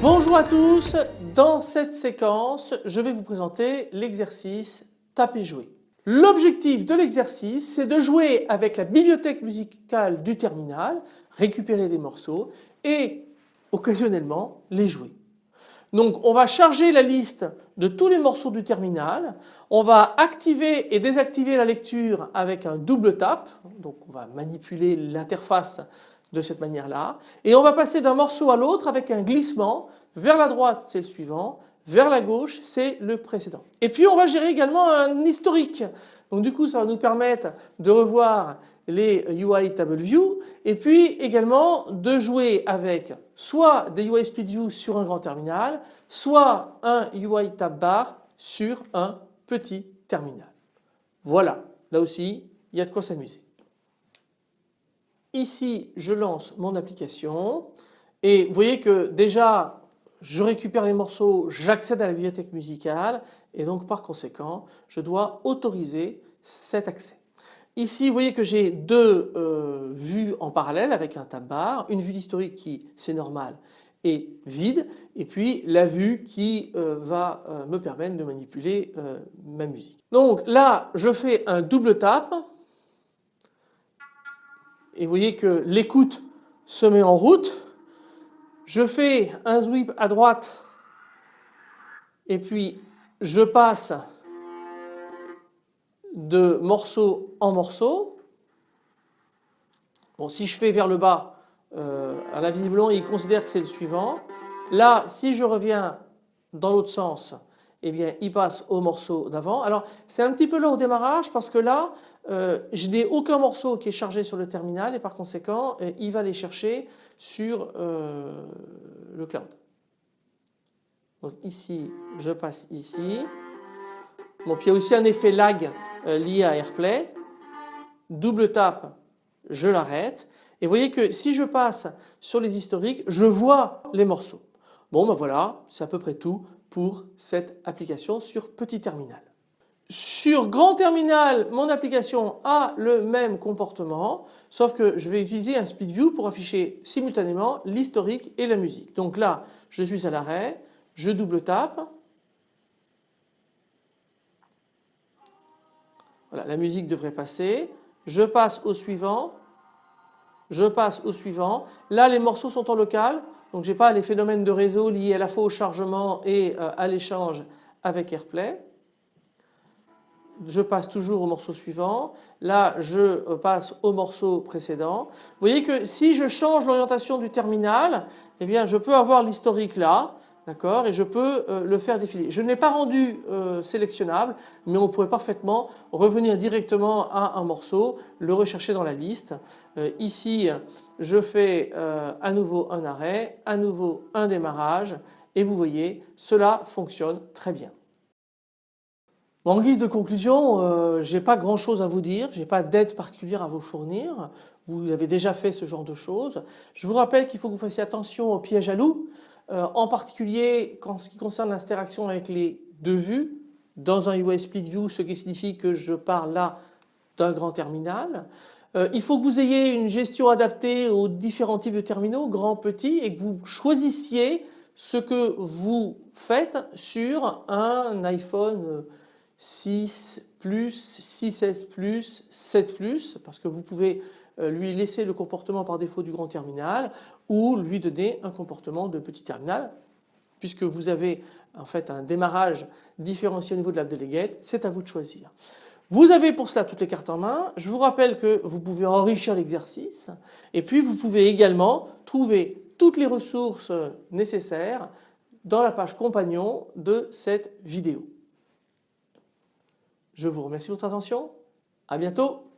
Bonjour à tous, dans cette séquence je vais vous présenter l'exercice taper jouer. L'objectif de l'exercice c'est de jouer avec la bibliothèque musicale du terminal, récupérer des morceaux et occasionnellement les jouer. Donc on va charger la liste de tous les morceaux du terminal, on va activer et désactiver la lecture avec un double tap, donc on va manipuler l'interface de cette manière-là. Et on va passer d'un morceau à l'autre avec un glissement. Vers la droite c'est le suivant, vers la gauche c'est le précédent. Et puis on va gérer également un historique. Donc du coup ça va nous permettre de revoir les UI Table View et puis également de jouer avec soit des UI Split View sur un grand terminal, soit un UI Tab Bar sur un petit terminal. Voilà, là aussi il y a de quoi s'amuser. Ici je lance mon application et vous voyez que déjà je récupère les morceaux, j'accède à la bibliothèque musicale et donc par conséquent je dois autoriser cet accès. Ici vous voyez que j'ai deux euh, vues en parallèle avec un tab bar, une vue d'historique qui c'est normal est vide et puis la vue qui euh, va euh, me permettre de manipuler ma musique. Donc là je fais un double tap et vous voyez que l'écoute se met en route. Je fais un sweep à droite et puis je passe de morceau en morceau. Bon, si je fais vers le bas, euh, à la visiblement il considère que c'est le suivant. Là, si je reviens dans l'autre sens, eh bien il passe au morceau d'avant. Alors c'est un petit peu là au démarrage parce que là euh, je n'ai aucun morceau qui est chargé sur le terminal et par conséquent euh, il va les chercher sur euh, le cloud. Donc ici je passe ici. Bon puis il y a aussi un effet lag lié à AirPlay. Double tap, je l'arrête. Et vous voyez que si je passe sur les historiques, je vois les morceaux. Bon ben voilà, c'est à peu près tout pour cette application sur petit terminal. Sur grand terminal, mon application a le même comportement, sauf que je vais utiliser un split view pour afficher simultanément l'historique et la musique. Donc là, je suis à l'arrêt, je double tape. Voilà, la musique devrait passer. Je passe au suivant. Je passe au suivant. Là, les morceaux sont en local. Donc je n'ai pas les phénomènes de réseau liés à la fois au chargement et euh, à l'échange avec AirPlay. Je passe toujours au morceau suivant. Là je euh, passe au morceau précédent. Vous voyez que si je change l'orientation du terminal, eh bien je peux avoir l'historique là. D'accord? Et je peux euh, le faire défiler. Je ne l'ai pas rendu sélectionnable, mais on pourrait parfaitement revenir directement à un morceau, le rechercher dans la liste. ici, je fais euh, à nouveau un arrêt, à nouveau un démarrage et vous voyez cela fonctionne très bien. en guise de conclusion, euh, je n'ai pas grand chose à vous dire, je n'ai pas d'aide particulière à vous fournir, vous avez déjà fait ce genre de choses. Je vous rappelle qu'il faut que vous fassiez attention aux pièges à loup, euh, en particulier en ce qui concerne l'interaction avec les deux vues dans un UI Split View, ce qui signifie que je parle là d'un grand terminal. Euh, il faut que vous ayez une gestion adaptée aux différents types de terminaux, grands, petits, et que vous choisissiez ce que vous faites sur un iPhone 6 Plus, 6S Plus, 7 Plus, parce que vous pouvez lui laisser le comportement par défaut du grand terminal ou lui donner un comportement de petit terminal puisque vous avez en fait un démarrage différencié au niveau de l'app delegate, c'est à vous de choisir. Vous avez pour cela toutes les cartes en main. Je vous rappelle que vous pouvez enrichir l'exercice et puis vous pouvez également trouver toutes les ressources nécessaires dans la page compagnon de cette vidéo. Je vous remercie de votre attention. À bientôt.